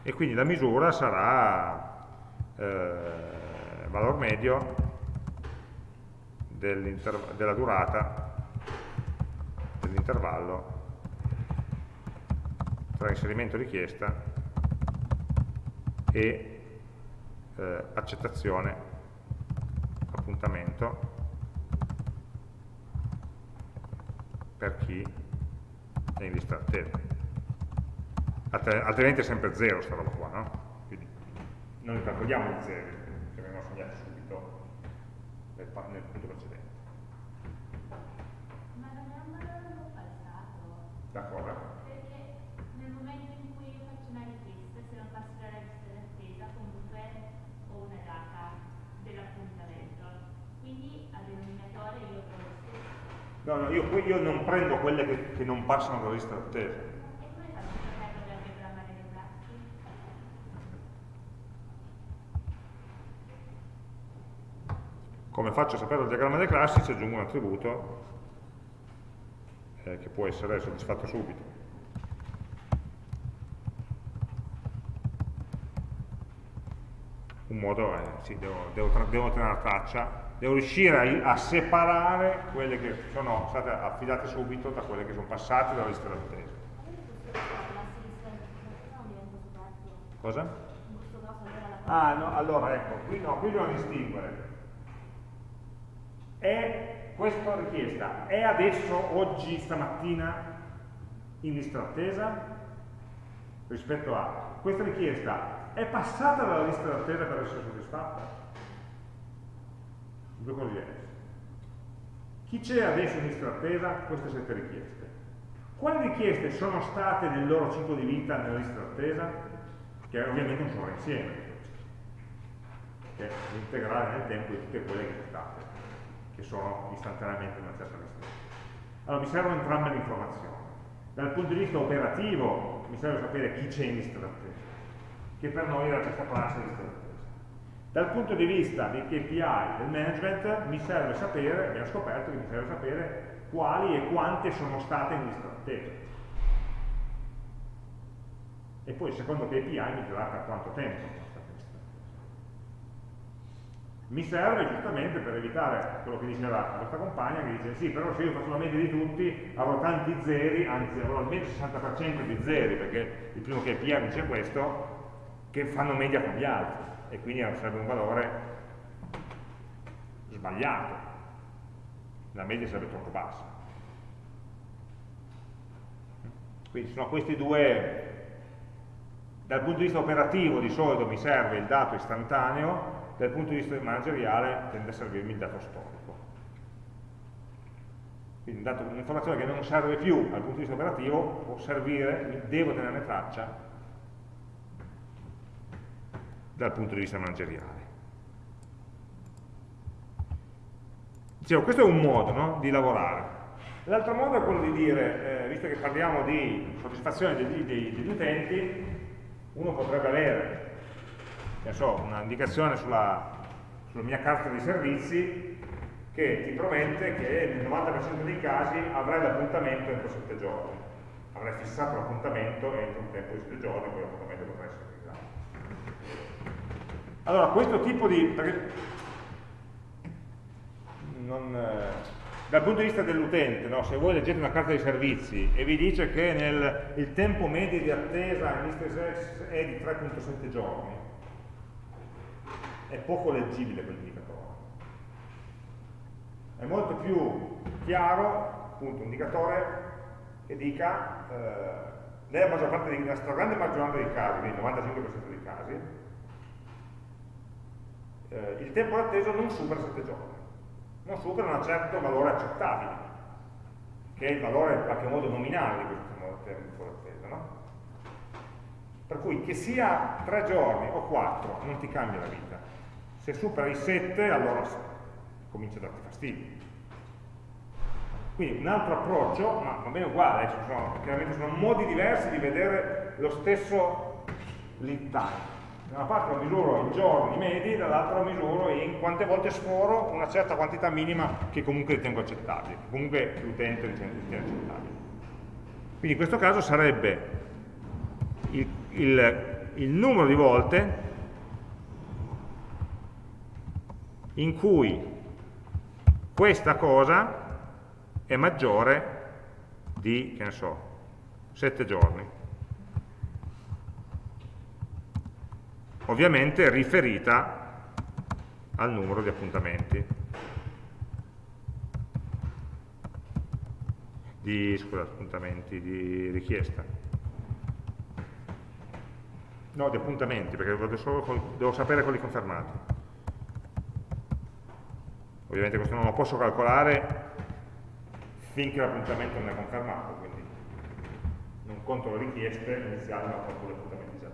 e quindi la misura sarà eh, valore medio della durata dell'intervallo tra inserimento richiesta e eh, accettazione appuntamento per chi è in lista attesa. Altrimenti è sempre zero sta roba qua, no? Quindi non calcoliamo i zeri, che vengono segnati subito nel, nel punto precedente. D'accordo. No, no, io, io non prendo quelle che, che non passano dalla lista d'attesa. Come faccio a sapere il diagramma dei classi? Ci aggiungo un attributo eh, che può essere soddisfatto subito. Un modo è, sì, devo, devo, devo tenere traccia devo riuscire a, a, separare quelle che sono state affidate subito da quelle che sono passate dalla lista d'attesa. Cosa? Ah, no, allora ecco, qui, no, qui dobbiamo distinguere. È questa richiesta, è adesso, oggi, stamattina, in lista d'attesa? Rispetto a questa richiesta, è passata dalla lista d'attesa per essere soddisfatta? Due cose diverse. Chi c'è adesso in lista d'attesa? Queste sette richieste. Quali richieste sono state nel loro ciclo di vita nella lista d'attesa? Che ovviamente un sovrainsieme, che è l'integrale nel tempo di tutte quelle che sono state, che sono istantaneamente nella stessa lista. Allora mi servono entrambe le informazioni. Dal punto di vista operativo mi serve sapere chi c'è in lista d'attesa, che per noi era questa classe di lista d'attesa dal punto di vista dei KPI del management mi serve sapere, abbiamo scoperto che mi serve sapere quali e quante sono state in lista e poi il secondo KPI mi dirà per quanto tempo mi serve giustamente per evitare quello che diceva la nostra compagna che dice sì però se io faccio la media di tutti avrò tanti zeri anzi avrò almeno il 60% di zeri perché il primo KPI dice questo che fanno media con gli altri e quindi sarebbe un valore sbagliato la media sarebbe troppo bassa quindi sono questi due dal punto di vista operativo di solito mi serve il dato istantaneo dal punto di vista manageriale tende a servirmi il dato storico. Quindi un'informazione che non serve più dal punto di vista operativo può servire, devo tenerne traccia dal punto di vista manageriale. Dicevo, questo è un modo no, di lavorare. L'altro modo è quello di dire, eh, visto che parliamo di soddisfazione degli, degli, degli utenti, uno potrebbe avere so, un'indicazione sulla, sulla mia carta di servizi che ti promette che nel 90% dei casi avrai l'appuntamento entro 7 giorni. Avrai fissato l'appuntamento entro un tempo di 7 giorni, poi l'appuntamento. Allora, questo tipo di... Non, eh, dal punto di vista dell'utente, no? se voi leggete una carta di servizi e vi dice che nel, il tempo medio di attesa in è di 3.7 giorni, è poco leggibile quell'indicatore. È molto più chiaro, appunto, un indicatore che dica, eh, nella maggior parte nella stragrande maggioranza dei casi, il 95% dei casi, eh, il tempo d'attesa non supera 7 giorni, non supera un certo valore accettabile, che è il valore in qualche modo nominale di questo tempo d'attesa, no? Per cui che sia 3 giorni o 4 non ti cambia la vita se supera i 7 allora comincia a darti fastidio. Quindi un altro approccio, ma va bene uguale, eh, sono, chiaramente sono modi diversi di vedere lo stesso lead time. Da una parte lo misuro in giorni medi, dall'altra lo misuro in quante volte sforo una certa quantità minima che comunque ritengo accettabile, che comunque l'utente ritiene accettabile. Quindi in questo caso sarebbe il, il, il numero di volte in cui questa cosa è maggiore di, che ne so, 7 giorni. Ovviamente riferita al numero di appuntamenti. Di, scusa, appuntamenti, di richiesta. No, di appuntamenti, perché devo, devo sapere quelli confermati. Ovviamente questo non lo posso calcolare finché l'appuntamento non è confermato, quindi non conto le richieste iniziali ma conto gli appuntamenti già.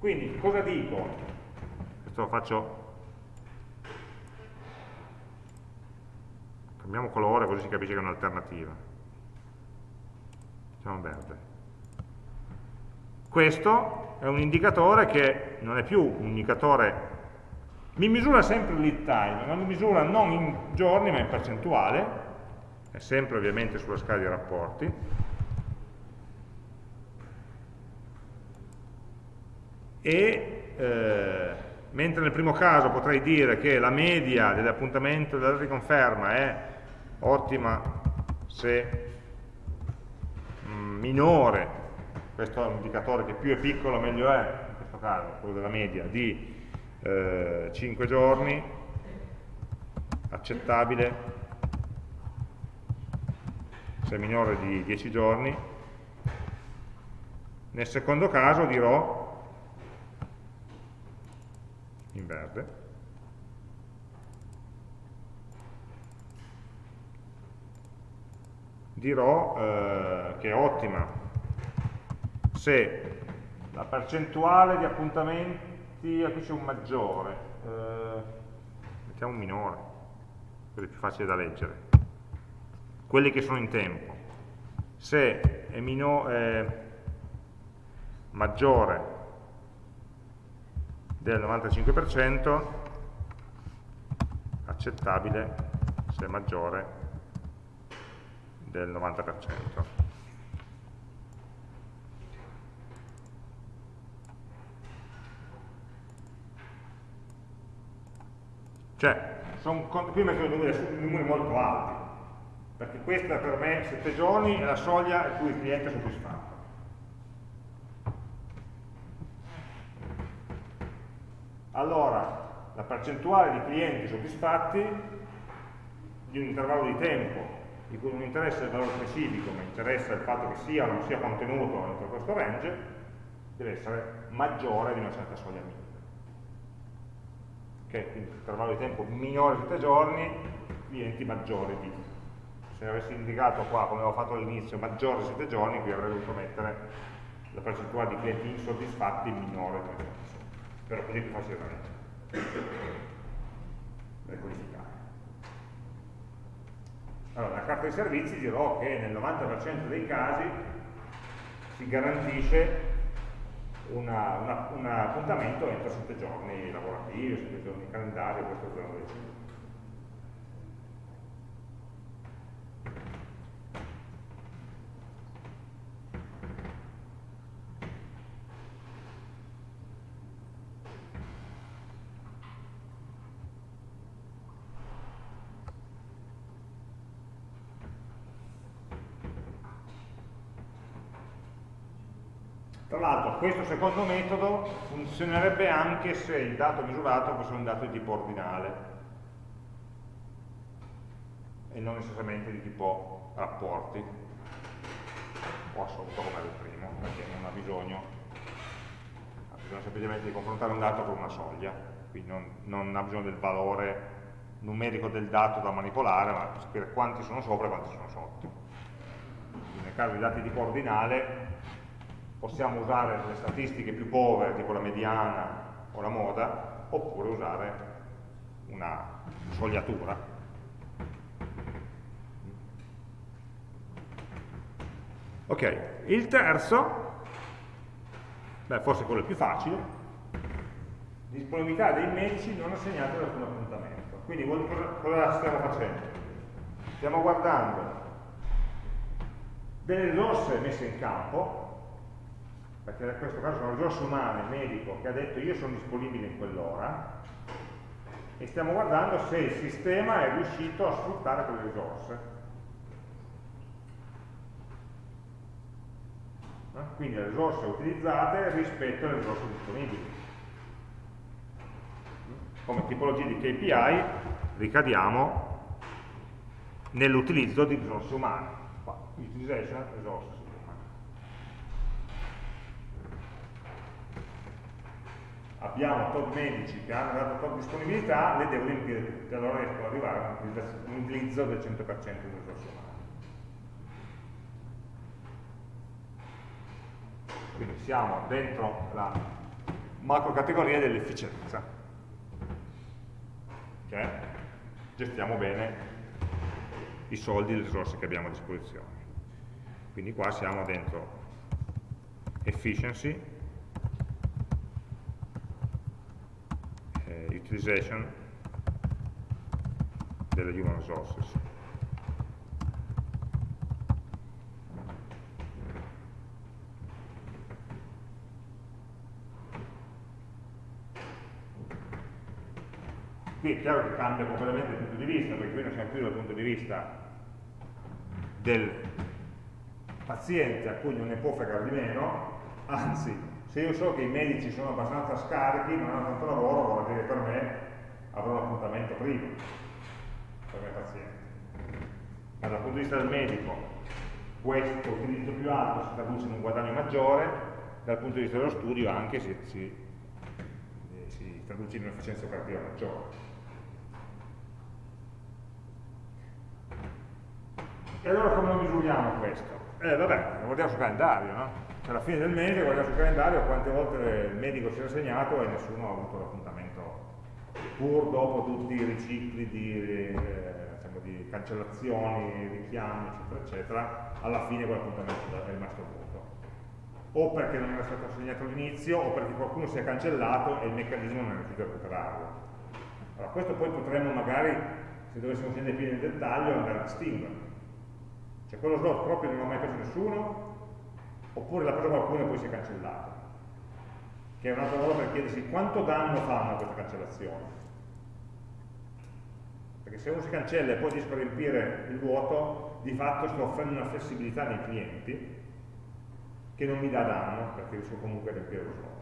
Quindi cosa dico? Questo lo faccio. Cambiamo colore così si capisce che è un'alternativa. Facciamo verde. Questo è un indicatore che non è più un indicatore, mi misura sempre il lead time, ma mi misura non in giorni ma in percentuale, è sempre ovviamente sulla scala di rapporti, e eh, mentre nel primo caso potrei dire che la media dell'appuntamento della riconferma è ottima se mm, minore questo è un indicatore che più è piccolo meglio è, in questo caso, quello della media, di eh, 5 giorni, accettabile, se minore di 10 giorni. Nel secondo caso dirò, in verde, dirò eh, che è ottima. Se la percentuale di appuntamenti, qui c'è un maggiore, eh, mettiamo un minore, così è più facile da leggere, quelli che sono in tempo, se è, è maggiore del 95%, accettabile se maggiore del 90%. Cioè, sono, qui metto numeri, numeri molto alti, perché questa per me 7 giorni è la soglia a cui il cliente è soddisfatto. Allora, la percentuale di clienti soddisfatti di un intervallo di tempo di cui non interessa il valore specifico, ma interessa il fatto che sia o non sia contenuto dentro questo range, deve essere maggiore di una certa soglia minima. Ok, quindi intervallo di tempo minore di 7 giorni, clienti maggiori di. Se avessi indicato qua, come avevo fatto all'inizio, maggiore di 7 giorni, qui avrei dovuto mettere la percentuale di clienti insoddisfatti minore di 7 giorni. Però così più leggere. Per codificare. Allora, la carta dei servizi dirò che nel 90% dei casi si garantisce una, una, un appuntamento entro 7 giorni lavorativi, 7 giorni calendario, questo giorno di l'altro questo secondo metodo funzionerebbe anche se il dato misurato fosse un dato di tipo ordinale e non necessariamente di tipo rapporti. O assoluto come il primo, perché non ha bisogno, ha bisogno semplicemente di confrontare un dato con una soglia, quindi non, non ha bisogno del valore numerico del dato da manipolare, ma sapere quanti sono sopra e quanti sono sotto. Quindi nel caso di dati di tipo ordinale possiamo usare le statistiche più povere, tipo la mediana o la moda, oppure usare una sogliatura. Ok, il terzo, beh, forse quello più facile, disponibilità dei medici non assegnati ad alcun appuntamento. Quindi cosa stiamo facendo? Stiamo guardando delle risorse messe in campo perché in questo caso sono risorse umane, medico, che ha detto io sono disponibile in quell'ora, e stiamo guardando se il sistema è riuscito a sfruttare quelle risorse. Eh? Quindi le risorse utilizzate rispetto alle risorse disponibili. Come tipologia di KPI ricadiamo nell'utilizzo di risorse umane. Utilization resources. Abbiamo tot medici che hanno dato tot disponibilità, le devo riempire tutte, allora riesco ad arrivare a un utilizzo del 100% di risorse umane. Quindi siamo dentro la macro categoria dell'efficienza. Okay? Gestiamo bene i soldi e le risorse che abbiamo a disposizione. Quindi qua siamo dentro efficiency, utilization delle human resources. Qui è chiaro che cambia completamente il punto di vista, perché qui non siamo più dal punto di vista del paziente a cui non ne può fregare di meno, anzi se io so che i medici sono abbastanza scarichi, non hanno tanto lavoro, vuol dire per me avrò un appuntamento prima per il paziente. Ma dal punto di vista del medico, questo utilizzo più alto si traduce in un guadagno maggiore, dal punto di vista dello studio anche si, si, eh, si traduce in un'efficienza operativa maggiore. E allora come lo misuriamo questo? Eh vabbè, lo guardiamo sul calendario, no? Alla fine del mese guardiamo sul calendario quante volte il medico si è assegnato e nessuno ha avuto l'appuntamento pur dopo tutti i ricicli di, diciamo, di cancellazioni, richiami eccetera eccetera alla fine quell'appuntamento è rimasto vuoto o perché non era stato assegnato all'inizio o perché qualcuno si è cancellato e il meccanismo non è riuscito a recuperarlo Allora, questo poi potremmo magari, se dovessimo scendere più nel dettaglio, andare a distinguere. Cioè quello slot proprio non l'ha mai preso nessuno, oppure l'ha preso qualcuno e poi si è cancellato. Che è un'altra cosa per chiedersi quanto danno fanno queste cancellazioni. Perché se uno si cancella e poi riesco a riempire il vuoto, di fatto sto offrendo una flessibilità nei clienti che non mi dà danno, perché riesco comunque a riempire lo slot.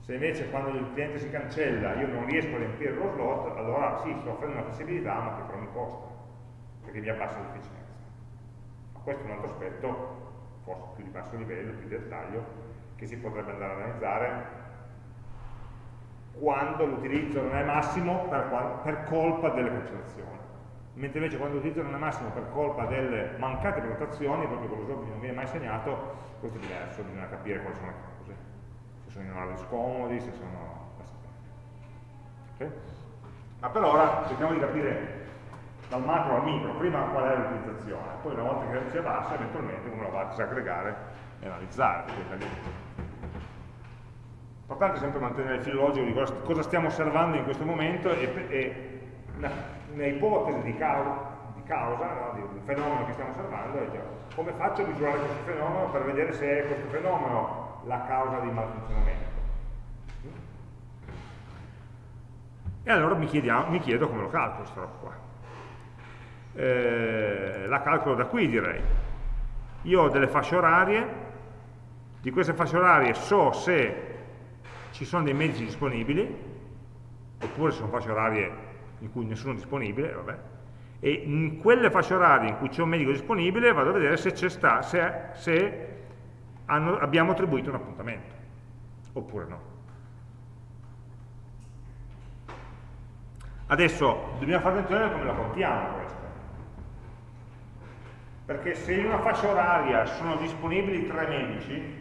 Se invece quando il cliente si cancella io non riesco a riempire lo slot, allora sì, sto offrendo una flessibilità, ma che però mi costa, perché mi abbassa l'efficienza. Ma questo è un altro aspetto, forse più di basso livello, più di dettaglio, che si potrebbe andare a analizzare quando l'utilizzo non è massimo per, per colpa delle cancellazioni mentre invece quando l'utilizzo non è massimo per colpa delle mancate prenotazioni, proprio quello slot non viene mai segnato, questo è diverso, bisogna capire quali sono le cause, se sono in orari scomodi, se sono... Okay? Ma per ora cerchiamo di capire dal macro al micro, prima qual è l'utilizzazione, poi una volta che si abbassa eventualmente uno la va a disaggregare e analizzare. L'importante è sempre mantenere il filo logico di cosa stiamo osservando in questo momento e, e un'ipotesi di causa, di, causa no? di, un fenomeno che stiamo osservando è già, come faccio a misurare questo fenomeno per vedere se è questo fenomeno la causa di malfunzionamento. E allora mi, chiediamo, mi chiedo come lo calcolo questa roba qua. Eh, la calcolo da qui direi. Io ho delle fasce orarie, di queste fasce orarie so se ci sono dei mezzi disponibili, oppure se sono fasce orarie in cui nessuno è disponibile, vabbè, e in quelle fasce orarie in cui c'è un medico disponibile vado a vedere se, sta, se, se hanno, abbiamo attribuito un appuntamento, oppure no. Adesso dobbiamo fare attenzione a come la contiamo questa. Perché se in una fascia oraria sono disponibili tre medici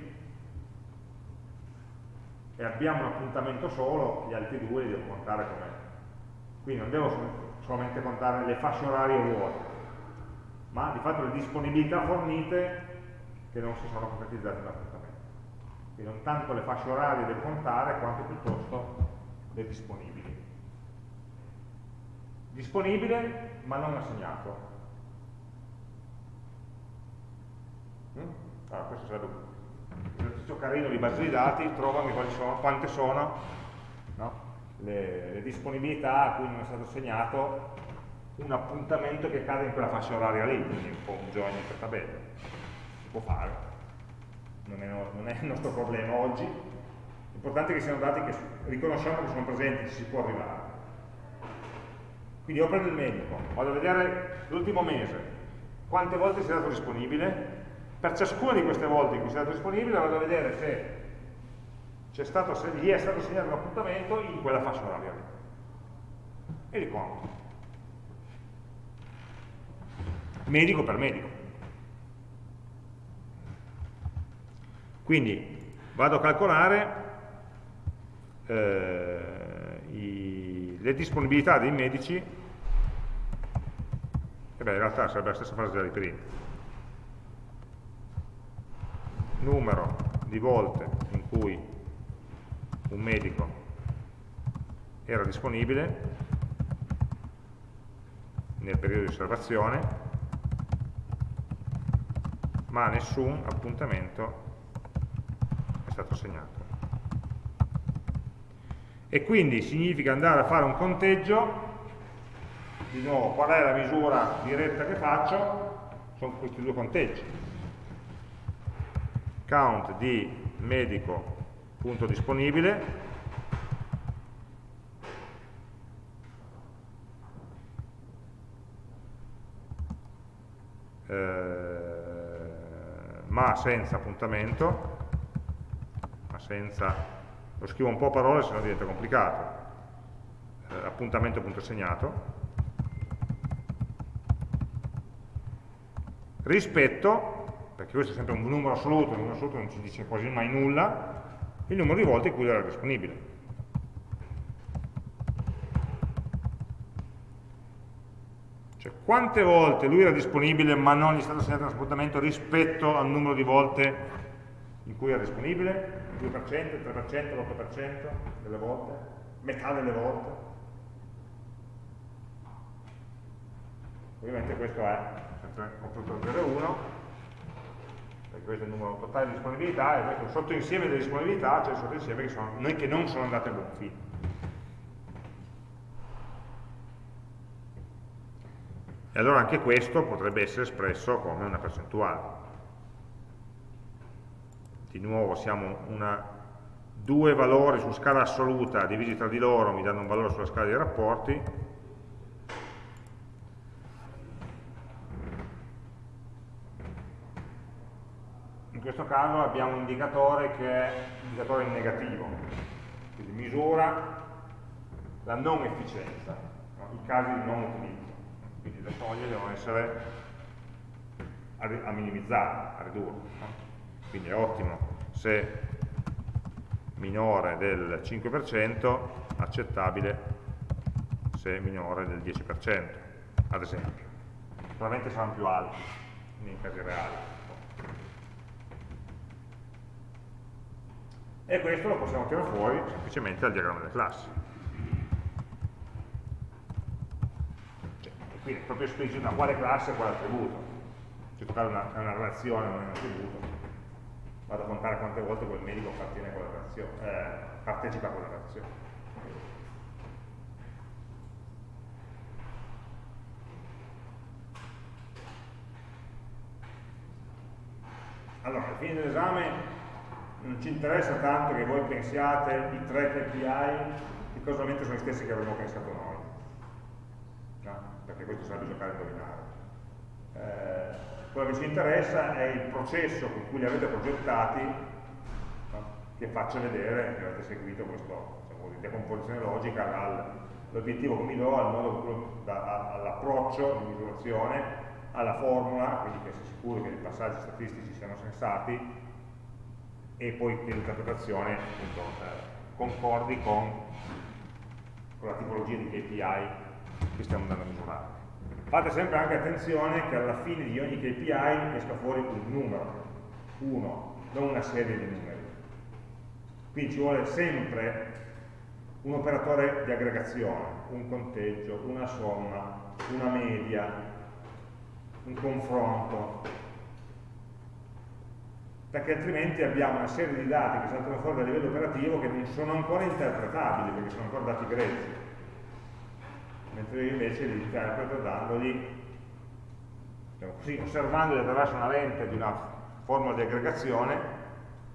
e abbiamo un appuntamento solo, gli altri due li devo contare come quindi non devo solamente contare le fasce orarie vuote, ma di fatto le disponibilità fornite che non si sono concretizzate nell'appuntamento. Quindi non tanto le fasce orarie devo contare, quanto piuttosto le disponibili. Disponibile ma non assegnato. Allora, questo sarebbe un esercizio carino di base di dati, trovami sono, quante sono, no? le, le, disponibilità a cui non è stato assegnato un appuntamento che cade in quella fascia oraria lì, quindi un po' un join per tabella. Si può fare, non è, non è il nostro problema oggi. L'importante è che siano dati che riconosciamo che sono presenti, ci si può arrivare. Quindi io prendo il medico, vado a vedere l'ultimo mese, quante volte si è dato disponibile, per ciascuna di queste volte in cui è dato disponibile vado a vedere se stato, gli è stato segnato un appuntamento in quella fascia oraria. E li conto. Medico per medico. Quindi vado a calcolare eh, i, le disponibilità dei medici, e beh in realtà sarebbe la stessa frase della prima. Numero di volte in cui un medico era disponibile nel periodo di osservazione ma nessun appuntamento è stato segnato e quindi significa andare a fare un conteggio di nuovo qual è la misura diretta che faccio? Sono questi due conteggi count di medico punto disponibile. Eh, ma senza appuntamento ma senza lo scrivo un po' a parole se no diventa complicato. Eh, appuntamento punto segnato. Rispetto perché questo è sempre un numero assoluto, il numero assoluto non ci dice quasi mai nulla, il numero di volte in cui era disponibile. Cioè, quante volte lui era disponibile ma non gli è stato assegnato uno spostamento rispetto al numero di volte in cui era disponibile? 2%, 3%, 8% delle volte? Metà delle volte? Ovviamente questo è sempre 8.0.1 questo è il numero totale di disponibilità e questo è un sottoinsieme delle disponibilità, cioè il sottoinsieme che, sono, che non sono andate a buon fine. E allora anche questo potrebbe essere espresso come una percentuale. Di nuovo siamo una, due valori su scala assoluta divisi tra di loro mi danno un valore sulla scala dei rapporti. In questo caso abbiamo un indicatore che è un indicatore in negativo, quindi misura la non efficienza, no? i casi di non utilizzo quindi le soglie devono essere a, a minimizzare, a ridurre. No? Quindi è ottimo se minore del 5%, accettabile se minore del 10%, ad esempio. Probabilmente saranno più alti nei casi reali. E questo lo possiamo tirare fuori semplicemente dal diagramma delle classi. quindi è proprio esplicito da quale classe e quale attributo. In questo caso è una, una relazione, non è un attributo. Vado a contare quante volte quel medico appartiene a quella relazione, eh, partecipa a quella relazione. Allora, alla fine dell'esame non ci interessa tanto che voi pensiate i tre KPI che casualmente sono gli stessi che avremmo pensato noi perché questo sarebbe giocare a indovinare. Eh, quello che ci interessa è il processo con cui li avete progettati no? che faccia vedere che avete seguito questa diciamo decomposizione logica dall'obiettivo che mi do al all'approccio di misurazione alla formula, quindi che sia sicuro che i passaggi statistici siano sensati e poi che l'interpretazione eh, concordi con, con la tipologia di KPI che stiamo andando a misurare. Fate sempre anche attenzione che alla fine di ogni KPI esca fuori un numero, uno, non una serie di numeri. Quindi ci vuole sempre un operatore di aggregazione, un conteggio, una somma, una media, un confronto, perché altrimenti abbiamo una serie di dati che saltano fuori dal livello operativo che non sono ancora interpretabili, perché sono ancora dati grezzi mentre invece li interpreto dandogli, diciamo così, osservandoli attraverso una lente di una formula di aggregazione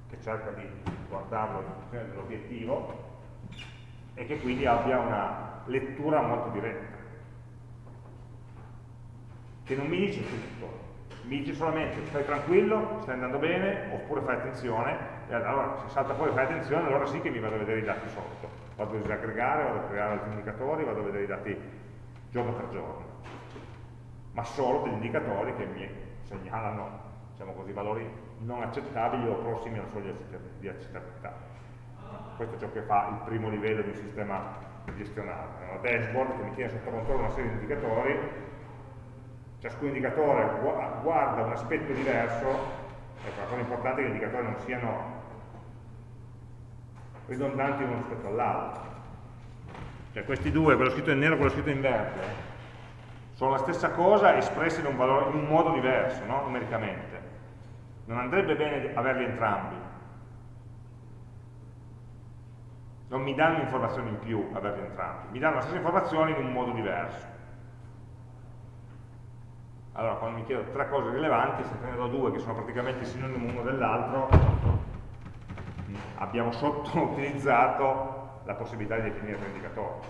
che cerca di guardarlo in funzione dell'obiettivo e che quindi abbia una lettura molto diretta. Che non mi dice tutto mi dice solamente stai tranquillo, stai andando bene oppure fai attenzione e allora se salta fuori fai attenzione allora sì che mi vado a vedere i dati sotto vado a disaggregare, vado a creare altri indicatori, vado a vedere i dati giorno per giorno, ma solo degli indicatori che mi segnalano diciamo così, valori non accettabili o prossimi alla soglia di accettabilità. Questo è ciò che fa il primo livello di un sistema gestionale, è una dashboard che mi tiene sotto controllo una serie di indicatori, ciascun indicatore guarda un aspetto diverso, ecco, la cosa importante è che gli indicatori non siano ridondanti uno rispetto all'altro. Cioè questi due, quello scritto in nero e quello scritto in verde, sono la stessa cosa espressi in un, valore, in un modo diverso, no? numericamente. Non andrebbe bene averli entrambi. Non mi danno informazioni in più averli entrambi, mi danno la stessa informazione in un modo diverso. Allora, quando mi chiedo tre cose rilevanti, se ne do due che sono praticamente sinonimo uno dell'altro, abbiamo sottoutilizzato la possibilità di definire tre indicatori.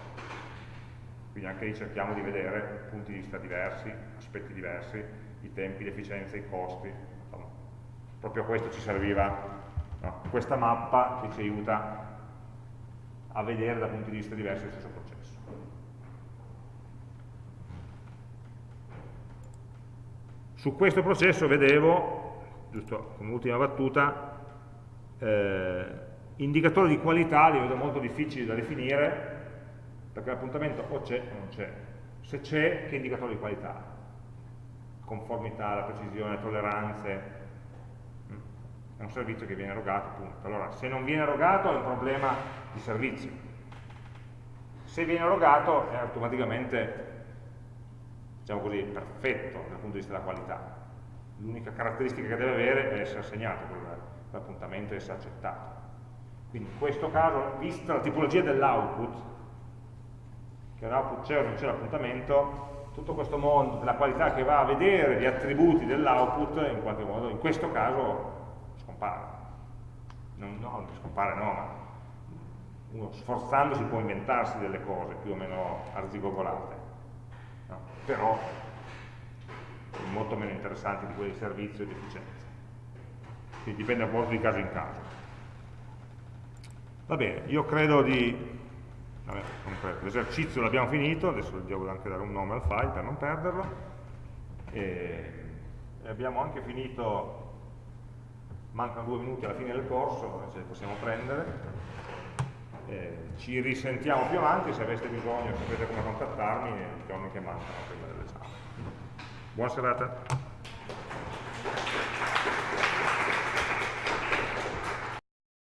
Quindi anche lì cerchiamo di vedere punti di vista diversi, aspetti diversi, i tempi, l'efficienza, i costi. Insomma, proprio questo ci serviva no? questa mappa che ci aiuta a vedere da punti di vista diversi lo stesso processo. Su questo processo vedevo, giusto come ultima battuta, eh, indicatore di qualità li vedo molto difficili da definire perché l'appuntamento o c'è o non c'è. Se c'è, che indicatore di qualità? Conformità, la precisione, le tolleranze. Mm. È un servizio che viene erogato, punto. Allora, se non viene erogato è un problema di servizio. Se viene erogato è automaticamente diciamo così, perfetto dal punto di vista della qualità. L'unica caratteristica che deve avere è essere segnato quell'appuntamento e essere accettato. Quindi in questo caso, vista la tipologia dell'output, che l'output c'è o non c'è l'appuntamento, tutto questo mondo della qualità che va a vedere gli attributi dell'output, in qualche modo, in questo caso, scompare. Non, no, scompare no, ma uno sforzandosi può inventarsi delle cose più o meno arzigogolate? Però molto meno interessanti di quelle di servizio e di efficienza. Quindi dipende un po' di caso in caso. Va bene, io credo di... L'esercizio l'abbiamo finito, adesso devo anche dare un nome al file per non perderlo. E, e abbiamo anche finito, mancano due minuti alla fine del corso, ce li possiamo prendere. Eh, ci risentiamo più avanti, se aveste bisogno sapete come contattarmi, i giorni che mancano prima dell'esame. Buona serata.